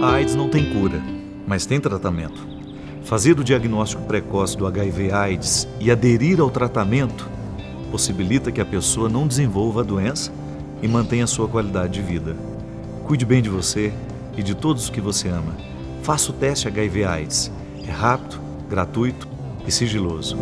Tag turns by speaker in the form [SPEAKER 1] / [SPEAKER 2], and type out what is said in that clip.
[SPEAKER 1] A AIDS não tem cura, mas tem tratamento. Fazer o diagnóstico precoce do HIV/AIDS e aderir ao tratamento possibilita que a pessoa não desenvolva a doença e mantenha sua qualidade de vida. Cuide bem de você e de todos os que você ama. Faça o teste HIV/AIDS. É rápido, gratuito e sigiloso.